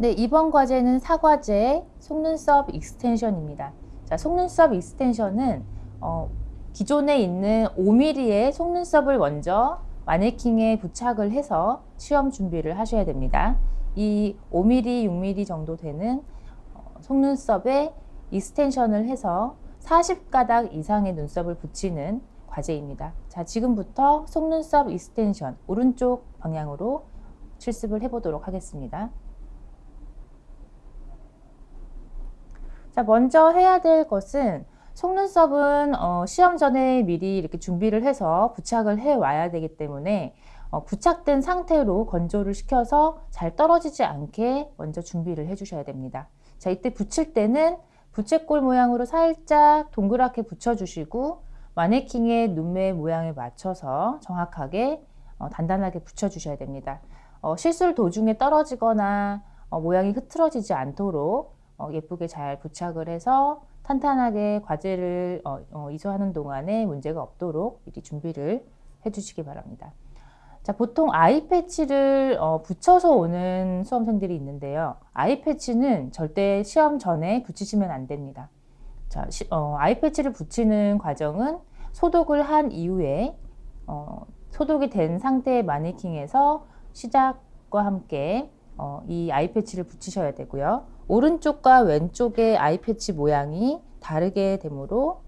네, 이번 과제는 사과제 속눈썹 extension입니다. 자, 속눈썹 extension은 어, 기존에 있는 5mm의 속눈썹을 먼저 마네킹에 부착을 해서 시험 준비를 하셔야 됩니다. 이 5mm, 6mm 정도 되는 어, 속눈썹에 extension을 해서 40가닥 이상의 눈썹을 붙이는 과제입니다. 자, 지금부터 속눈썹 extension 오른쪽 방향으로 실습을 해보도록 하겠습니다. 자, 먼저 해야 될 것은 속눈썹은 어, 시험 전에 미리 이렇게 준비를 해서 부착을 해 와야 되기 때문에 어, 부착된 상태로 건조를 시켜서 잘 떨어지지 않게 먼저 준비를 해 주셔야 됩니다. 자, 이때 붙일 때는 부채꼴 모양으로 살짝 동그랗게 붙여주시고 마네킹의 눈매 모양에 맞춰서 정확하게 어, 단단하게 붙여주셔야 됩니다. 어, 실술 도중에 떨어지거나 어, 모양이 흐트러지지 않도록 어, 예쁘게 잘 부착을 해서 탄탄하게 과제를 어, 어, 이수하는 동안에 문제가 없도록 미리 준비를 해주시기 바랍니다. 자, 보통 아이 패치를 어, 붙여서 오는 수험생들이 있는데요. 아이 패치는 절대 시험 전에 붙이시면 안 됩니다. 자, 시, 어, 아이 패치를 붙이는 과정은 소독을 한 이후에 어, 소독이 된 상태의 마네킹에서 시작과 함께 어, 이 아이 패치를 붙이셔야 되고요. 오른쪽과 왼쪽의 아이 패치 모양이 다르게 되므로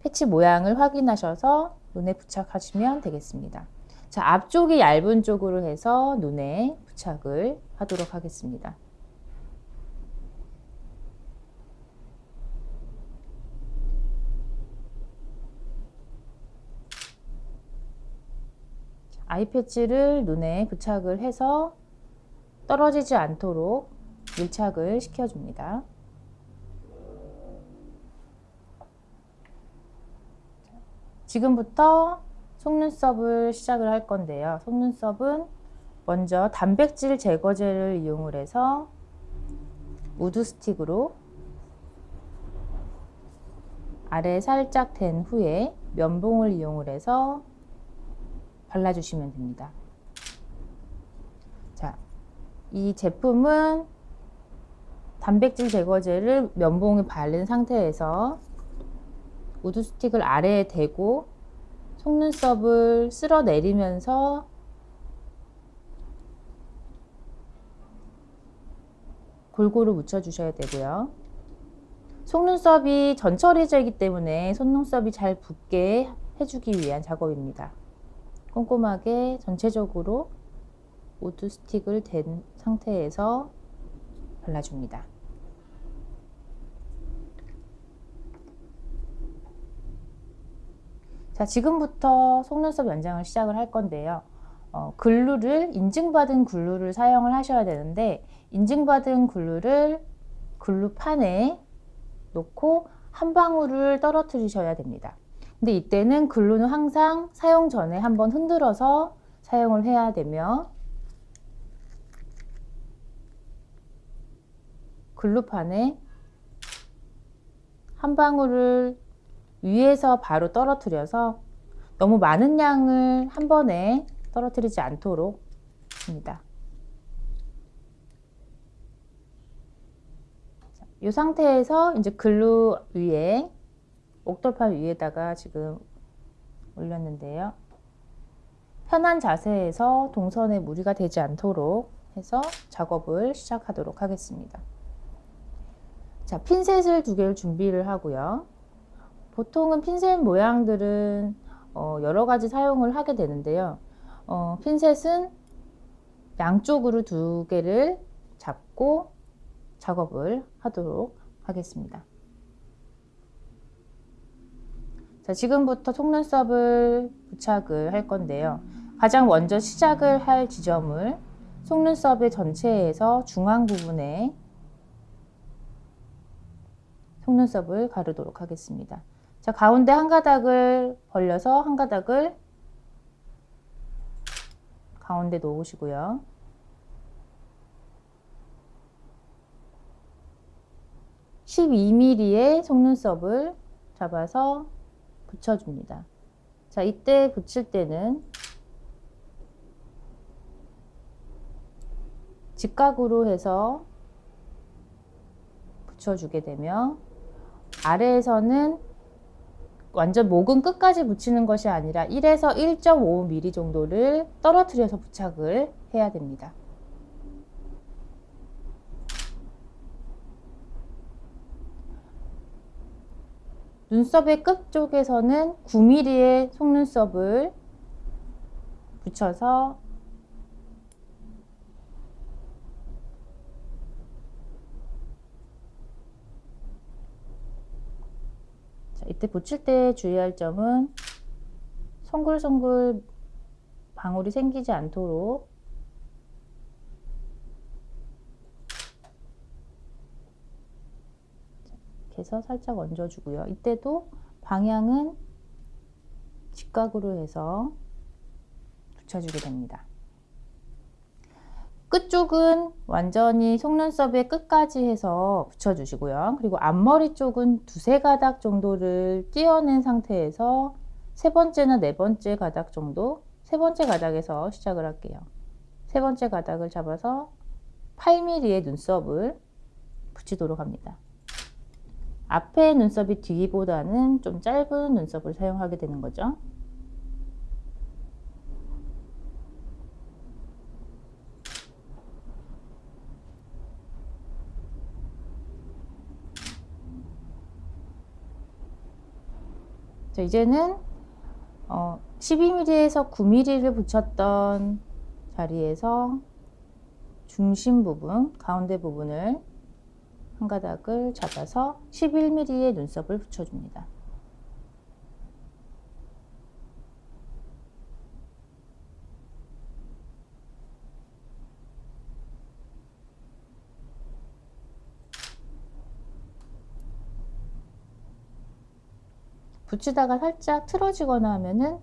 패치 모양을 확인하셔서 눈에 부착하시면 되겠습니다. 자, 앞쪽이 얇은 쪽으로 해서 눈에 부착을 하도록 하겠습니다. eye patch를 눈에 부착을 해서 떨어지지 않도록 밀착을 시켜줍니다. 지금부터 속눈썹을 시작을 할 건데요. 속눈썹은 먼저 단백질 제거제를 이용을 해서 wood stick으로 아래 살짝 댄 후에 면봉을 이용을 해서 발라주시면 됩니다. 자, 이 제품은 단백질 제거제를 면봉에 바른 상태에서 wood stick을 아래에 대고 속눈썹을 쓸어 내리면서 골고루 묻혀 주셔야 되고요. 속눈썹이 전처리제이기 때문에 속눈썹이 잘 붙게 해주기 위한 작업입니다. 꼼꼼하게 전체적으로 wood stick을 댄 상태에서 발라줍니다. 자, 지금부터 속눈썹 연장을 시작을 할 건데요. 어, glue를 인증받은 glue를 사용을 하셔야 되는데 인증받은 glue를 glue판에 놓고 한 방울을 떨어뜨리셔야 됩니다. 근데 이때는 글루는 항상 사용 전에 한번 흔들어서 사용을 해야 되며 글루판에 한 방울을 위에서 바로 떨어뜨려서 너무 많은 양을 한 번에 떨어뜨리지 않도록 합니다. 이 상태에서 이제 글루 위에 옥돌판 위에다가 지금 올렸는데요. 편한 자세에서 동선에 무리가 되지 않도록 해서 작업을 시작하도록 하겠습니다. 자, 핀셋을 두 개를 준비를 하고요. 보통은 핀셋 모양들은 어, 여러 가지 사용을 하게 되는데요. 어, 핀셋은 양쪽으로 두 개를 잡고 작업을 하도록 하겠습니다. 자, 지금부터 속눈썹을 부착을 할 건데요. 가장 먼저 시작을 할 지점을 속눈썹의 전체에서 중앙 부분에 속눈썹을 가르도록 하겠습니다. 자, 가운데 한 가닥을 벌려서 한 가닥을 가운데 놓으시고요. (12mm의) 속눈썹을 잡아서 붙여줍니다. 자, 이때 붙일 때는 직각으로 해서 붙여주게 되면 아래에서는 완전 목은 끝까지 붙이는 것이 아니라 1에서 1.5mm 정도를 떨어뜨려서 부착을 해야 됩니다. 눈썹의 끝 쪽에서는 9mm의 속눈썹을 붙여서 자, 이때 붙일 때 주의할 점은 송글송글 방울이 생기지 않도록 해서 살짝 얹어주고요. 이때도 방향은 직각으로 해서 붙여주게 됩니다. 끝쪽은 완전히 속눈썹의 끝까지 해서 붙여주시고요. 그리고 앞머리 쪽은 두세 가닥 정도를 띄어낸 상태에서 세 번째나 네 번째 가닥 정도 세 번째 가닥에서 시작을 할게요. 세 번째 가닥을 잡아서 8mm의 눈썹을 붙이도록 합니다. 앞에 눈썹이 뒤보다는 좀 짧은 눈썹을 사용하게 되는 거죠. 이제는 어, 12mm에서 9mm를 붙였던 자리에서 중심 부분, 가운데 부분을 한 가닥을 잡아서 11mm의 눈썹을 붙여줍니다. 붙이다가 살짝 틀어지거나 하면은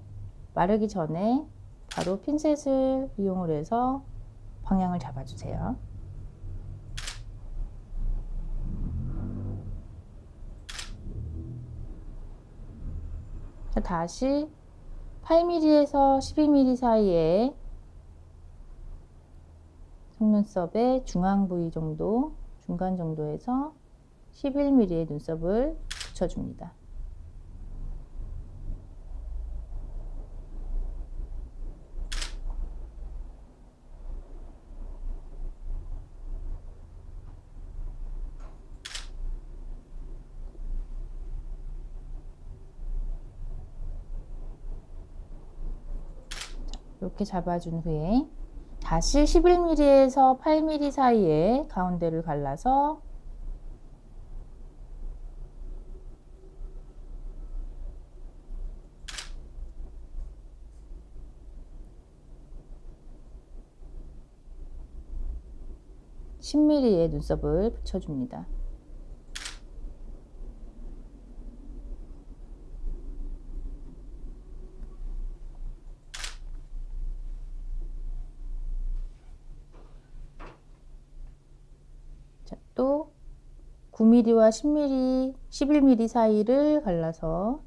마르기 전에 바로 핀셋을 이용을 해서 방향을 잡아주세요. 자, 다시 8mm에서 12mm 사이에 속눈썹의 중앙 부위 정도, 중간 정도에서 11mm의 눈썹을 붙여줍니다. 이렇게 잡아준 후에 다시 11mm에서 8mm 사이에 가운데를 갈라서 (10mm의) 눈썹을 붙여줍니다. 또 9mm와 10mm, 11mm 사이를 갈라서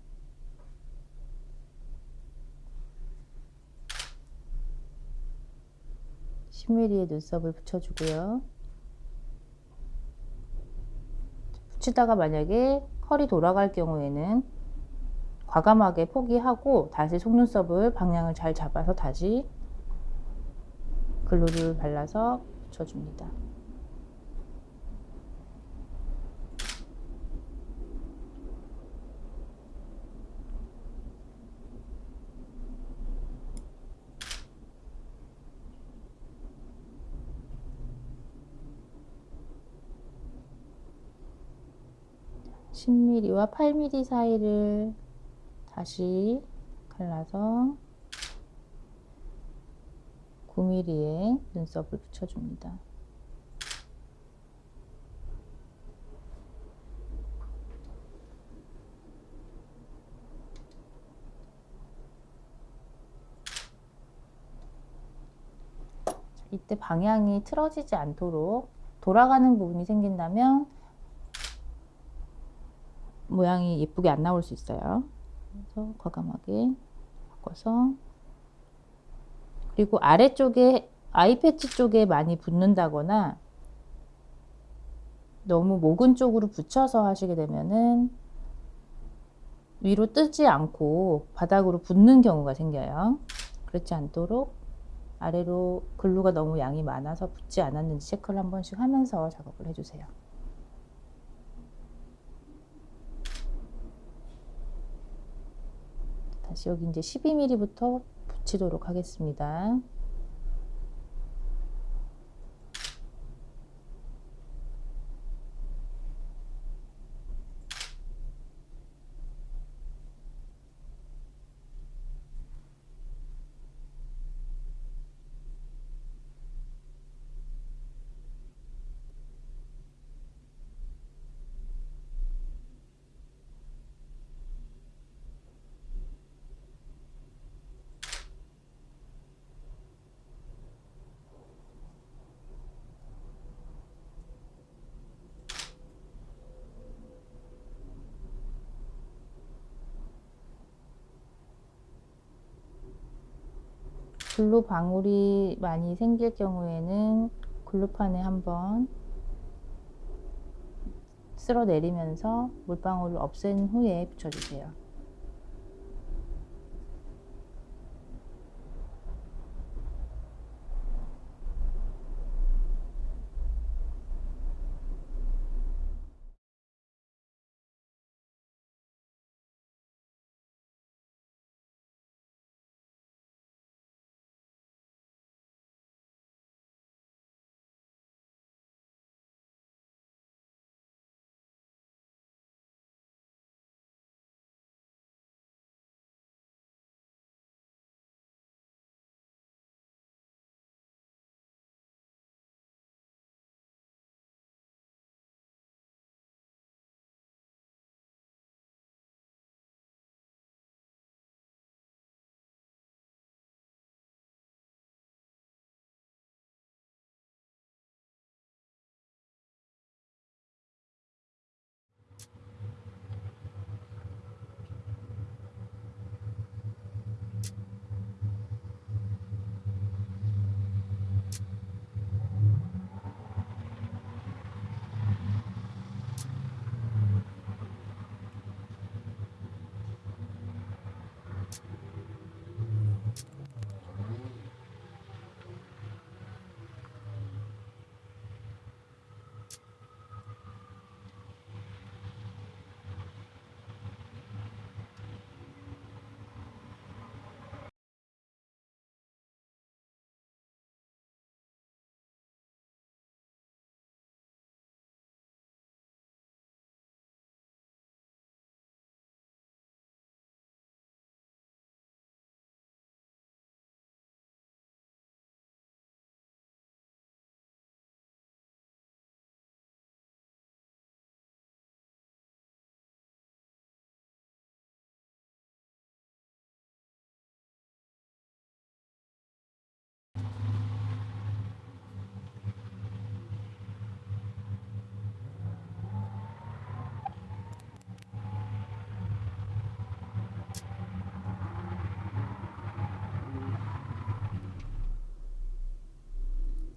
(10mm의) 눈썹을 붙여주고요. 붙이다가 만약에 컬이 돌아갈 경우에는 과감하게 포기하고 다시 속눈썹을 방향을 잘 잡아서 다시 글루를 발라서 붙여줍니다. 10mm와 8mm 사이를 다시 갈라서 9mm의 눈썹을 붙여줍니다. 이때 방향이 틀어지지 않도록 돌아가는 부분이 생긴다면 모양이 예쁘게 안 나올 수 있어요. 그래서 과감하게 바꿔서 그리고 아래쪽에 아이 패치 쪽에 많이 붙는다거나 너무 모근 쪽으로 붙여서 하시게 되면은 위로 뜨지 않고 바닥으로 붙는 경우가 생겨요. 그렇지 않도록 아래로 글루가 너무 양이 많아서 붙지 않았는지 체크를 한 번씩 하면서 작업을 해주세요. 다시 여기 이제 12mm부터 붙이도록 하겠습니다. 글루 방울이 많이 생길 경우에는 글루판에 한번 쓸어 내리면서 물방울을 없앤 후에 붙여주세요.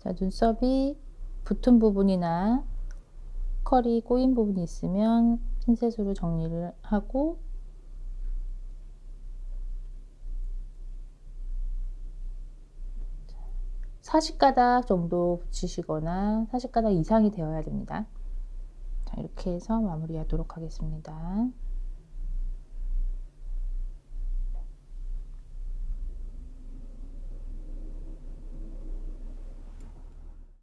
자, 눈썹이 붙은 부분이나 컬이 꼬인 부분이 있으면 핀셋으로 정리를 하고 사십 가닥 정도 붙이시거나 사십 가닥 이상이 되어야 됩니다. 자, 이렇게 해서 마무리하도록 하겠습니다.